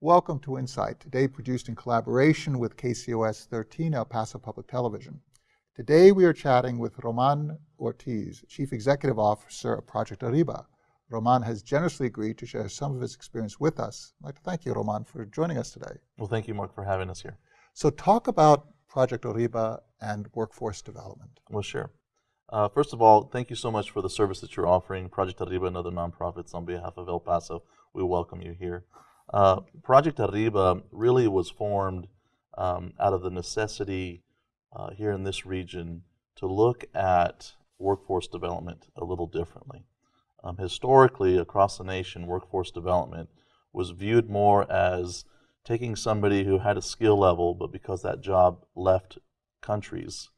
Welcome to Insight, today produced in collaboration with KCOS 13 El Paso Public Television. Today we are chatting with Roman Ortiz, Chief Executive Officer of Project Arriba. Roman has generously agreed to share some of his experience with us. I'd like to thank you, Roman, for joining us today. Well, thank you, Mark, for having us here. So talk about Project Arriba and workforce development. Well, sure. Uh, first of all, thank you so much for the service that you're offering, Project Arriba and other nonprofits on behalf of El Paso. We welcome you here. Uh, Project Arriba really was formed um, out of the necessity uh, here in this region to look at workforce development a little differently. Um, historically, across the nation, workforce development was viewed more as taking somebody who had a skill level, but because that job left countries,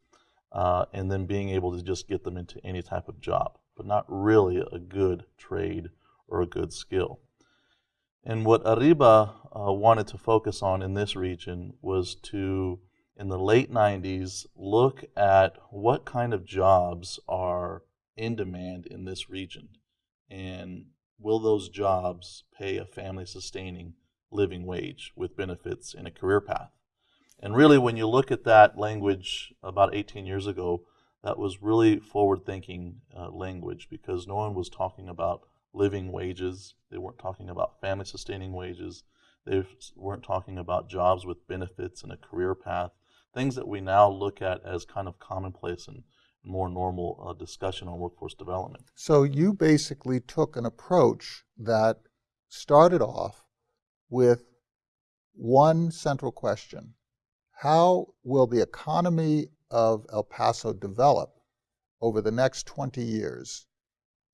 uh, and then being able to just get them into any type of job, but not really a good trade or a good skill. And what Arriba uh, wanted to focus on in this region was to, in the late 90s, look at what kind of jobs are in demand in this region. And will those jobs pay a family sustaining living wage with benefits and a career path? And really, when you look at that language about 18 years ago, that was really forward thinking uh, language because no one was talking about living wages. They weren't talking about family sustaining wages. They weren't talking about jobs with benefits and a career path, things that we now look at as kind of commonplace and more normal uh, discussion on workforce development. So you basically took an approach that started off with one central question. How will the economy of El Paso develop over the next 20 years,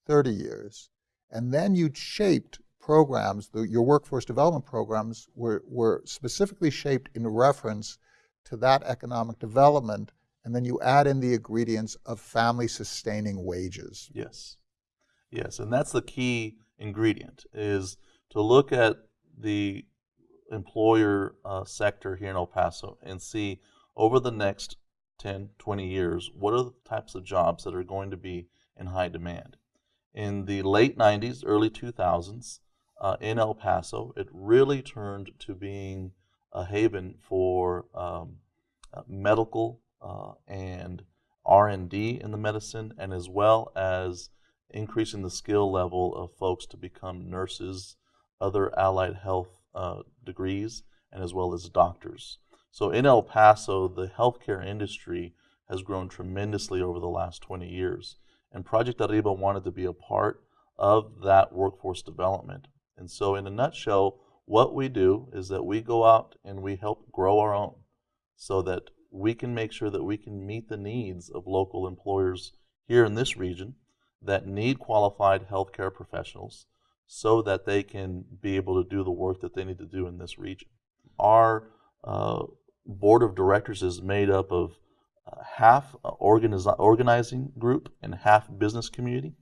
30 years, and then you shaped programs, the, your workforce development programs were, were specifically shaped in reference to that economic development, and then you add in the ingredients of family sustaining wages. Yes. Yes, and that's the key ingredient is to look at the employer uh, sector here in El Paso and see over the next 10, 20 years, what are the types of jobs that are going to be in high demand? In the late 90s, early 2000s uh, in El Paso. It really turned to being a haven for um, uh, medical uh, and R&D in the medicine, and as well as increasing the skill level of folks to become nurses, other allied health uh, degrees, and as well as doctors. So in El Paso, the healthcare industry has grown tremendously over the last 20 years. And Project Arriba wanted to be a part of that workforce development. And so, in a nutshell, what we do is that we go out and we help grow our own so that we can make sure that we can meet the needs of local employers here in this region that need qualified healthcare professionals so that they can be able to do the work that they need to do in this region. Our uh, board of directors is made up of half organizing group and half business community.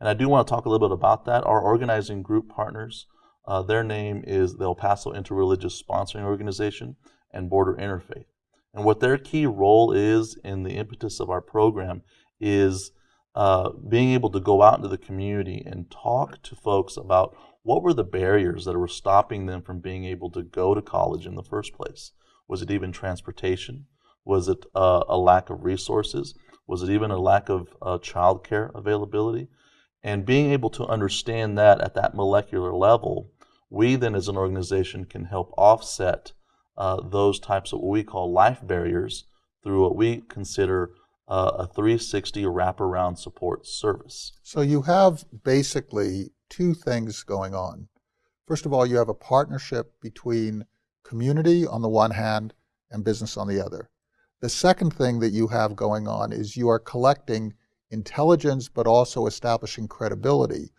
And I do want to talk a little bit about that. Our organizing group partners, uh, their name is the El Paso Interreligious Sponsoring Organization and Border Interfaith. And what their key role is in the impetus of our program is uh, being able to go out into the community and talk to folks about what were the barriers that were stopping them from being able to go to college in the first place. Was it even transportation? Was it uh, a lack of resources? Was it even a lack of uh, childcare availability? And being able to understand that at that molecular level, we then as an organization can help offset uh, those types of what we call life barriers through what we consider uh, a 360 wraparound support service. So you have basically two things going on. First of all, you have a partnership between community on the one hand and business on the other. The second thing that you have going on is you are collecting intelligence, but also establishing credibility,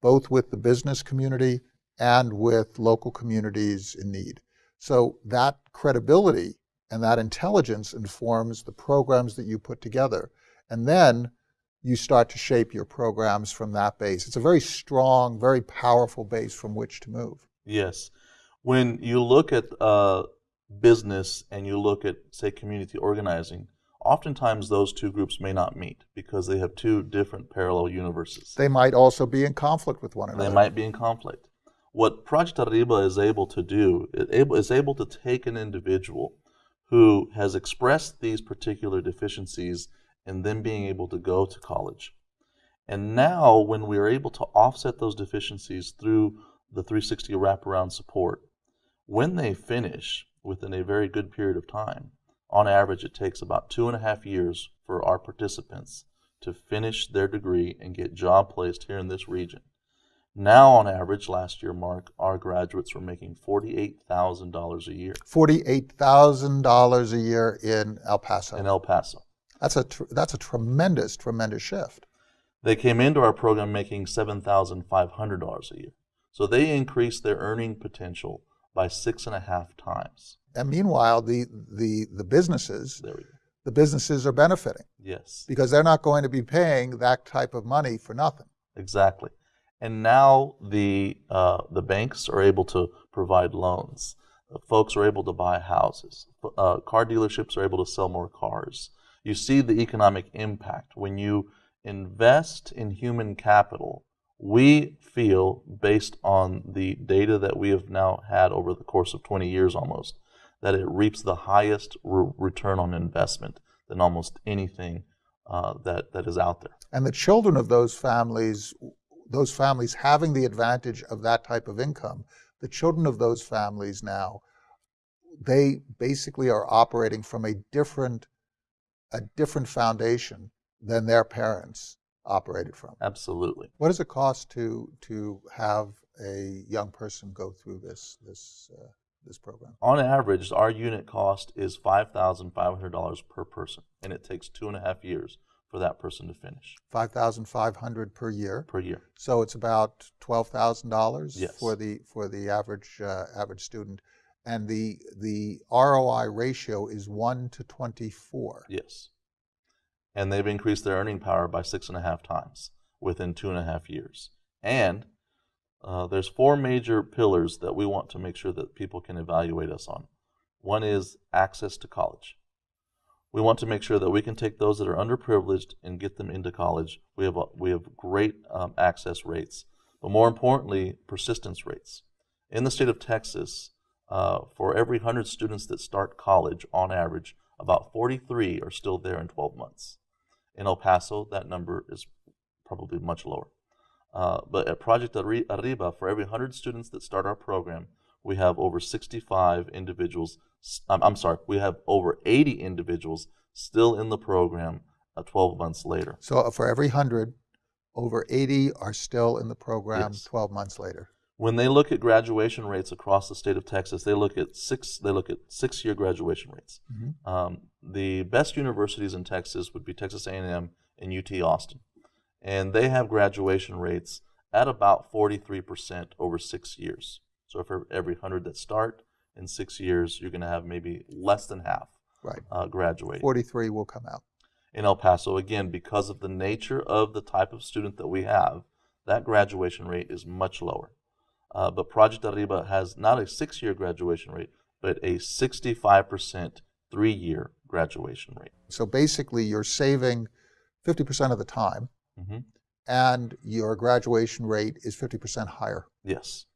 both with the business community and with local communities in need. So that credibility and that intelligence informs the programs that you put together. And then you start to shape your programs from that base. It's a very strong, very powerful base from which to move. Yes. When you look at uh, business and you look at, say, community organizing, oftentimes those two groups may not meet because they have two different parallel universes. They might also be in conflict with one another. They might be in conflict. What Project Arriba is able to do is able to take an individual who has expressed these particular deficiencies and then being able to go to college. And now, when we are able to offset those deficiencies through the 360 wraparound support, when they finish within a very good period of time, on average, it takes about two and a half years for our participants to finish their degree and get job placed here in this region. Now, on average, last year, Mark, our graduates were making $48,000 a year. $48,000 a year in El Paso. In El Paso. That's a, tr- that's a tremendous, tremendous shift. They came into our program making $7,500 a year. So they increased their earning potential by six and a half times. And meanwhile, the, the, the businesses, There we go. the businesses are benefiting Yes. because they're not going to be paying that type of money for nothing. Exactly. And now the uh, the banks are able to provide loans. Uh, folks are able to buy houses. Uh, car dealerships are able to sell more cars. You see the economic impact when you invest in human capital. We feel, based on the data that we have now had over the course of 20 years almost, that it reaps the highest re- return on investment than almost anything uh, that, that is out there. And the children of those families, those families having the advantage of that type of income, the children of those families now, they basically are operating from a different, a different foundation than their parents operated from. Absolutely. What does it cost to to have a young person go through this this uh, this program? On average, our unit cost is five thousand five hundred dollars per person, and it takes two and a half years for that person to finish Five thousand five hundred per year. per year. So it's about twelve thousand dollars for the for the average uh, average student, and the the ROI ratio is one to twenty four. Yes, and they've increased their earning power by six and a half times within two and a half years. And uh, there's four major pillars that we want to make sure that people can evaluate us on. One is access to college. We want to make sure that we can take those that are underprivileged and get them into college. We have a, we have great um, access rates, but more importantly, persistence rates. In the state of Texas, uh, for every 100 students that start college, on average, about 43 are still there in 12 months. In El Paso, that number is probably much lower. Uh, but at Project Arriba, for every 100 students that start our program, we have over 65 individuals. I'm, I'm sorry, we have over 80 individuals still in the program uh, 12 months later. So uh, for every hundred, over eighty are still in the program Yes. twelve months later. When they look at graduation rates across the state of Texas, they look at six. They look at six-year graduation rates. Mhm. Um, the best universities in Texas would be Texas A&M and UT Austin, and they have graduation rates at about 43% over six years. So for every 100 that start in six years, you're going to have maybe less than half Right. uh, graduate. Forty three will come out. in El Paso, again, because of the nature of the type of student that we have, that graduation rate is much lower. Uh, but Project Arriba has not a six year graduation rate, but a 65% three year graduation rate. So basically, you're saving fifty percent of the time, hmm and your graduation rate is fifty percent higher. Yes.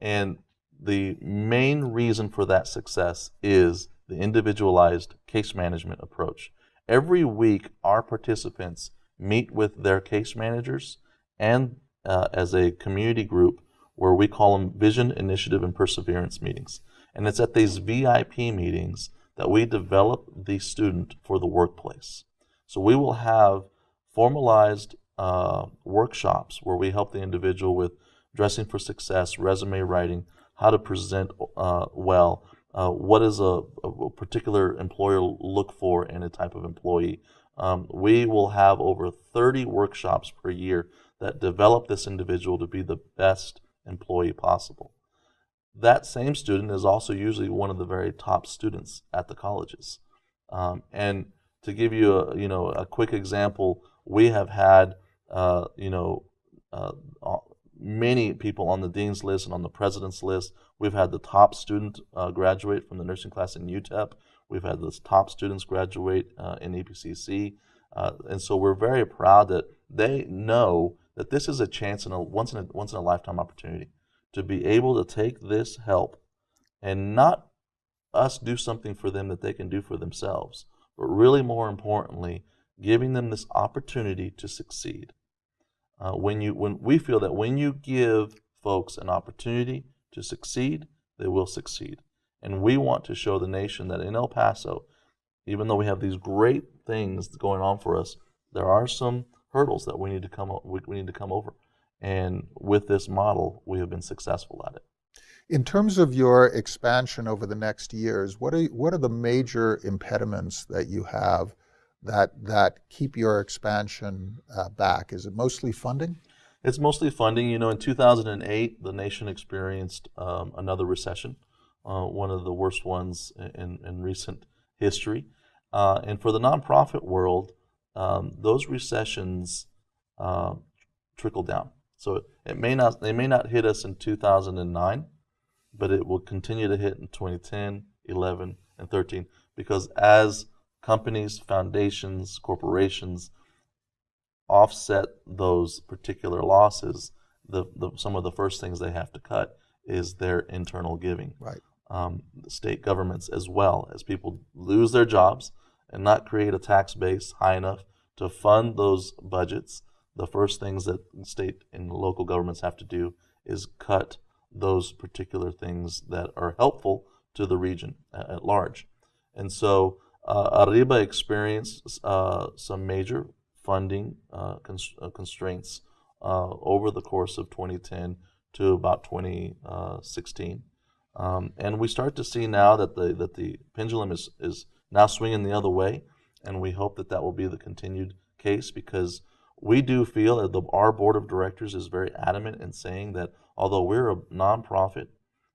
And the main reason for that success is the individualized case management approach. Every week, our participants meet with their case managers and uh, as a community group where we call them vision, initiative, and perseverance meetings. And it's at these VIP meetings that we develop the student for the workplace. So we will have formalized uh, workshops where we help the individual with dressing for success, resume writing, how to present uh, well, uh, what does a, a particular employer look for in a type of employee. Um, we will have over 30 workshops per year that develop this individual to be the best employee possible. That same student is also usually one of the very top students at the colleges. Um, and to give you a you know a quick example, we have had uh, you know uh, many people on the dean's list and on the president's list. We've had the top student uh, graduate from the nursing class in UTEP. We've had the top students graduate uh, in EPCC, uh, and so we're very proud that they know that this is a chance in a once in a once in a lifetime opportunity to be able to take this help and not us do something for them that they can do for themselves, but really more importantly, giving them this opportunity to succeed. Uh, when you when we feel that when you give folks an opportunity to succeed, they will succeed. And we want to show the nation that in El Paso, even though we have these great things going on for us, there are some hurdles that we need to come we, we need to come over. And with this model, we have been successful at it. In terms of your expansion over the next years, what are what are the major impediments that you have that that keep your expansion uh, back? Is it mostly funding? It's mostly funding. You know, in 2008, the nation experienced um, another recession, uh, one of the worst ones in, in recent history. Uh, and for the nonprofit world, um, those recessions uh, trickle down. So it may not they may not hit us in 2009, but it will continue to hit in 2010, 11, and 13 because as companies, foundations, corporations offset those particular losses, the, the some of the first things they have to cut is their internal giving. Right. Um, state governments as well as people lose their jobs and not create a tax base high enough to fund those budgets the first things that state and local governments have to do is cut those particular things that are helpful to the region at large. And so uh, Arriba experienced uh, some major funding uh, cons- uh, constraints uh, over the course of 2010 to about 2016. Um, and we start to see now that the that the pendulum is, is now swinging the other way, and we hope that that will be the continued case because we do feel that the, our board of directors is very adamant in saying that although we're a nonprofit,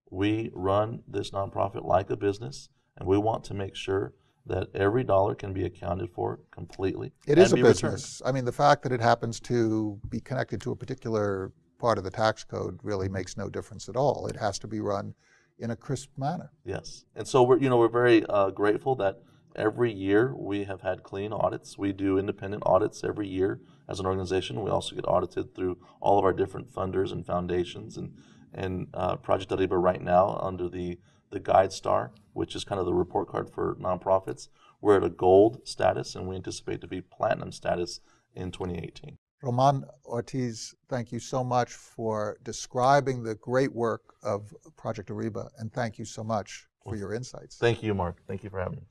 we run this nonprofit like a business, and we want to make sure that every dollar can be accounted for completely. It is a business. Returned. I mean, the fact that it happens to be connected to a particular part of the tax code really makes no difference at all. It has to be run in a crisp manner. Yes, and so we're you know we're very uh, grateful that every year we have had clean audits. We do independent audits every year as an organization. We also get audited through all of our different funders and foundations and and uh, Project Arriba right now under the the GuideStar, which is kind of the report card for nonprofits. We're at a gold status, and we anticipate to be platinum status in 2018. Roman Ortiz, thank you so much for describing the great work of Project Arriba, and thank you so much for your insights. Thank you, Mark. Thank you for having me.